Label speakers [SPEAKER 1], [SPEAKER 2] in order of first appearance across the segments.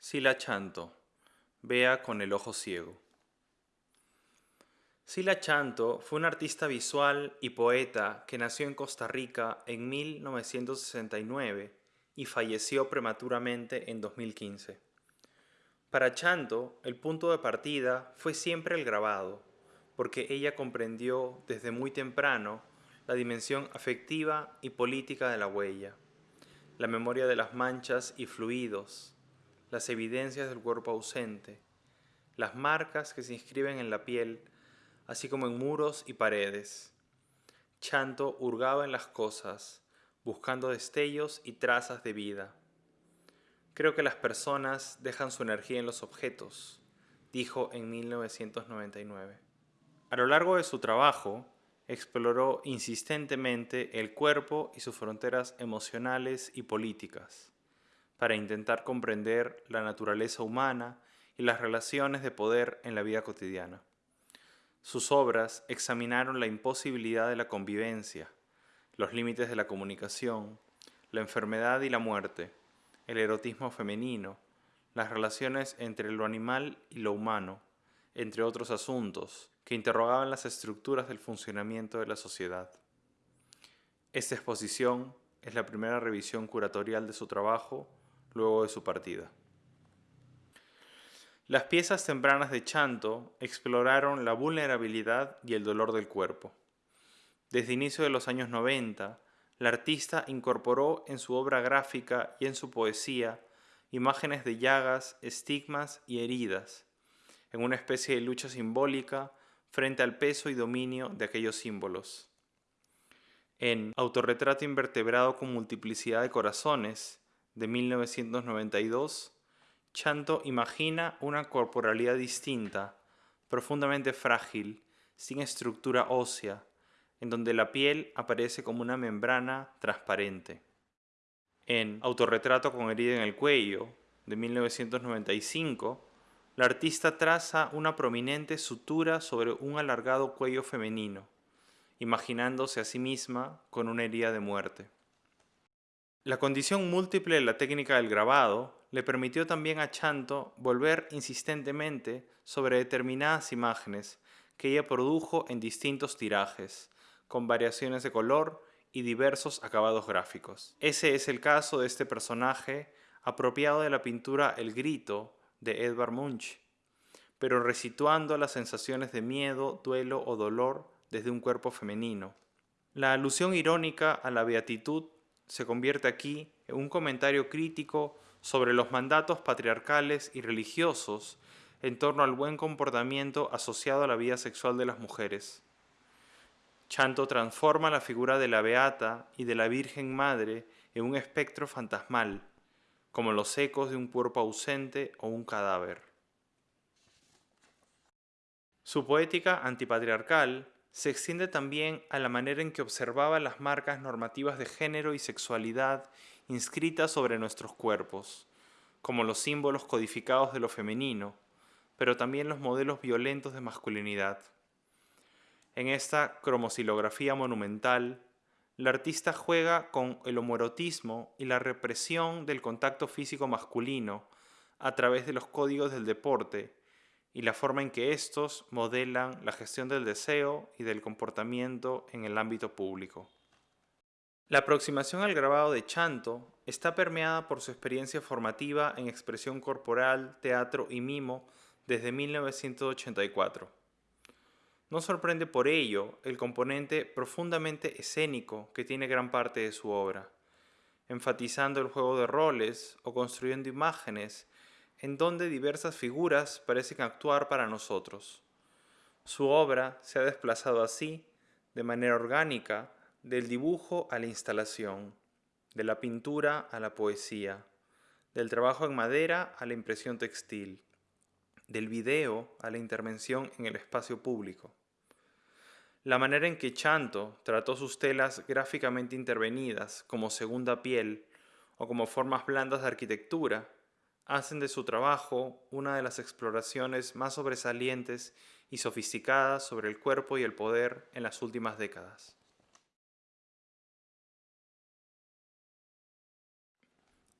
[SPEAKER 1] Sila Chanto, vea con el ojo ciego. Sila Chanto fue un artista visual y poeta que nació en Costa Rica en 1969 y falleció prematuramente en 2015. Para Chanto, el punto de partida fue siempre el grabado, porque ella comprendió desde muy temprano la dimensión afectiva y política de la huella, la memoria de las manchas y fluidos, las evidencias del cuerpo ausente, las marcas que se inscriben en la piel, así como en muros y paredes. Chanto hurgaba en las cosas, buscando destellos y trazas de vida. Creo que las personas dejan su energía en los objetos, dijo en 1999. A lo largo de su trabajo, exploró insistentemente el cuerpo y sus fronteras emocionales y políticas para intentar comprender la naturaleza humana y las relaciones de poder en la vida cotidiana. Sus obras examinaron la imposibilidad de la convivencia, los límites de la comunicación, la enfermedad y la muerte, el erotismo femenino, las relaciones entre lo animal y lo humano, entre otros asuntos que interrogaban las estructuras del funcionamiento de la sociedad. Esta exposición es la primera revisión curatorial de su trabajo luego de su partida. Las piezas tempranas de Chanto exploraron la vulnerabilidad y el dolor del cuerpo. Desde inicio de los años 90, la artista incorporó en su obra gráfica y en su poesía imágenes de llagas, estigmas y heridas, en una especie de lucha simbólica frente al peso y dominio de aquellos símbolos. En Autorretrato invertebrado con multiplicidad de corazones, de 1992, Chanto imagina una corporalidad distinta, profundamente frágil, sin estructura ósea, en donde la piel aparece como una membrana transparente. En Autorretrato con herida en el cuello, de 1995, la artista traza una prominente sutura sobre un alargado cuello femenino, imaginándose a sí misma con una herida de muerte. La condición múltiple de la técnica del grabado le permitió también a Chanto volver insistentemente sobre determinadas imágenes que ella produjo en distintos tirajes, con variaciones de color y diversos acabados gráficos. Ese es el caso de este personaje apropiado de la pintura El Grito de Edvard Munch, pero resituando las sensaciones de miedo, duelo o dolor desde un cuerpo femenino. La alusión irónica a la beatitud se convierte aquí en un comentario crítico sobre los mandatos patriarcales y religiosos en torno al buen comportamiento asociado a la vida sexual de las mujeres. Chanto transforma la figura de la Beata y de la Virgen Madre en un espectro fantasmal, como los ecos de un cuerpo ausente o un cadáver. Su poética antipatriarcal se extiende también a la manera en que observaba las marcas normativas de género y sexualidad inscritas sobre nuestros cuerpos, como los símbolos codificados de lo femenino, pero también los modelos violentos de masculinidad. En esta cromosilografía monumental, la artista juega con el homoerotismo y la represión del contacto físico masculino a través de los códigos del deporte y la forma en que estos modelan la gestión del deseo y del comportamiento en el ámbito público. La aproximación al grabado de Chanto está permeada por su experiencia formativa en expresión corporal, teatro y mimo desde 1984. No sorprende por ello el componente profundamente escénico que tiene gran parte de su obra, enfatizando el juego de roles o construyendo imágenes en donde diversas figuras parecen actuar para nosotros. Su obra se ha desplazado así, de manera orgánica, del dibujo a la instalación, de la pintura a la poesía, del trabajo en madera a la impresión textil, del video a la intervención en el espacio público. La manera en que Chanto trató sus telas gráficamente intervenidas como segunda piel o como formas blandas de arquitectura hacen de su trabajo una de las exploraciones más sobresalientes y sofisticadas sobre el cuerpo y el poder en las últimas décadas.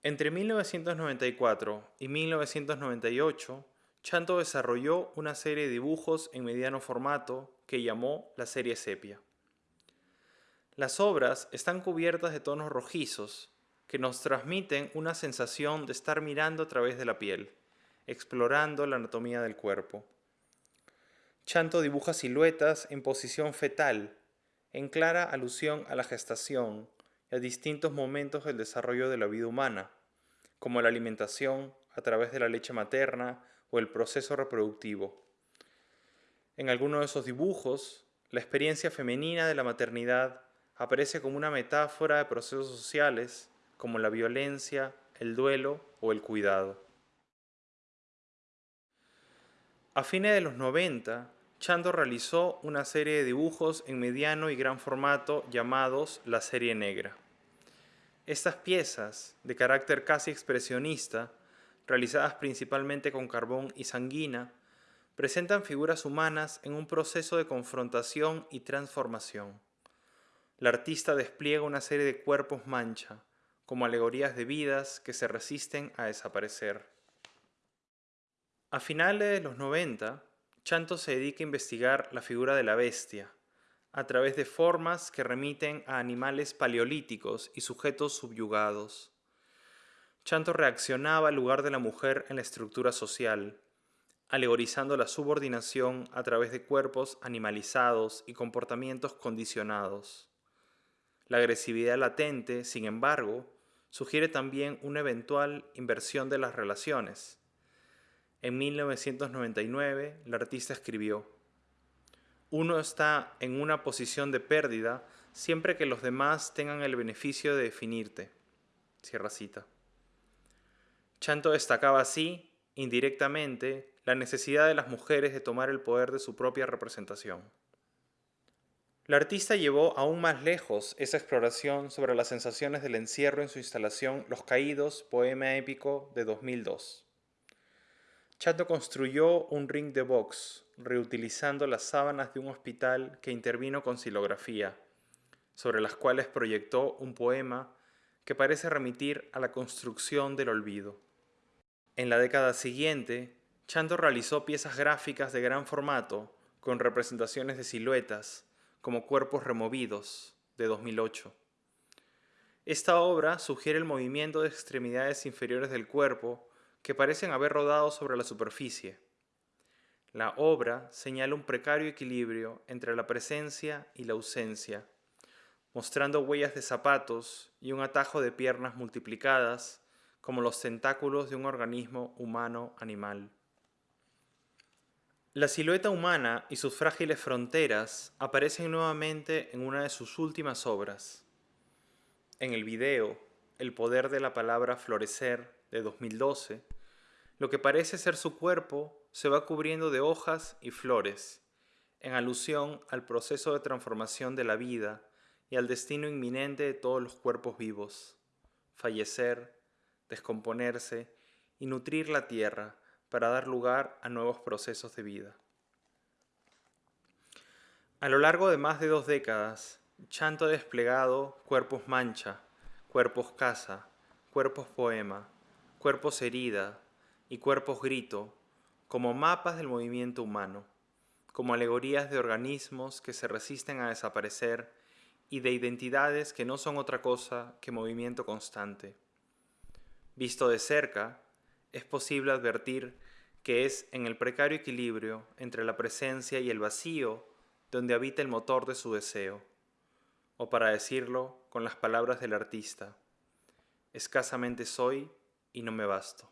[SPEAKER 1] Entre 1994 y 1998, Chanto desarrolló una serie de dibujos en mediano formato que llamó la serie Sepia. Las obras están cubiertas de tonos rojizos que nos transmiten una sensación de estar mirando a través de la piel, explorando la anatomía del cuerpo. Chanto dibuja siluetas en posición fetal, en clara alusión a la gestación y a distintos momentos del desarrollo de la vida humana, como la alimentación a través de la leche materna o el proceso reproductivo. En algunos de esos dibujos, la experiencia femenina de la maternidad aparece como una metáfora de procesos sociales como la violencia, el duelo o el cuidado. A fines de los 90, Chando realizó una serie de dibujos en mediano y gran formato llamados la serie negra. Estas piezas, de carácter casi expresionista, realizadas principalmente con carbón y sanguina, presentan figuras humanas en un proceso de confrontación y transformación. La artista despliega una serie de cuerpos mancha, como alegorías de vidas que se resisten a desaparecer. A finales de los 90, Chanto se dedica a investigar la figura de la bestia, a través de formas que remiten a animales paleolíticos y sujetos subyugados. Chanto reaccionaba al lugar de la mujer en la estructura social, alegorizando la subordinación a través de cuerpos animalizados y comportamientos condicionados. La agresividad latente, sin embargo, sugiere también una eventual inversión de las relaciones. En 1999, la artista escribió, Uno está en una posición de pérdida siempre que los demás tengan el beneficio de definirte. Cierra cita. Chanto destacaba así, indirectamente, la necesidad de las mujeres de tomar el poder de su propia representación. La artista llevó aún más lejos esa exploración sobre las sensaciones del encierro en su instalación Los Caídos, poema épico de 2002. Chanto construyó un ring de box, reutilizando las sábanas de un hospital que intervino con silografía, sobre las cuales proyectó un poema que parece remitir a la construcción del olvido. En la década siguiente, Chanto realizó piezas gráficas de gran formato con representaciones de siluetas, como Cuerpos Removidos, de 2008. Esta obra sugiere el movimiento de extremidades inferiores del cuerpo que parecen haber rodado sobre la superficie. La obra señala un precario equilibrio entre la presencia y la ausencia, mostrando huellas de zapatos y un atajo de piernas multiplicadas como los tentáculos de un organismo humano-animal. La silueta humana y sus frágiles fronteras aparecen nuevamente en una de sus últimas obras. En el video El poder de la palabra florecer de 2012, lo que parece ser su cuerpo se va cubriendo de hojas y flores, en alusión al proceso de transformación de la vida y al destino inminente de todos los cuerpos vivos, fallecer, descomponerse y nutrir la tierra para dar lugar a nuevos procesos de vida. A lo largo de más de dos décadas, Chanto ha desplegado cuerpos mancha, cuerpos casa, cuerpos poema, cuerpos herida y cuerpos grito como mapas del movimiento humano, como alegorías de organismos que se resisten a desaparecer y de identidades que no son otra cosa que movimiento constante. Visto de cerca, es posible advertir que es en el precario equilibrio entre la presencia y el vacío donde habita el motor de su deseo, o para decirlo con las palabras del artista, escasamente soy y no me basto.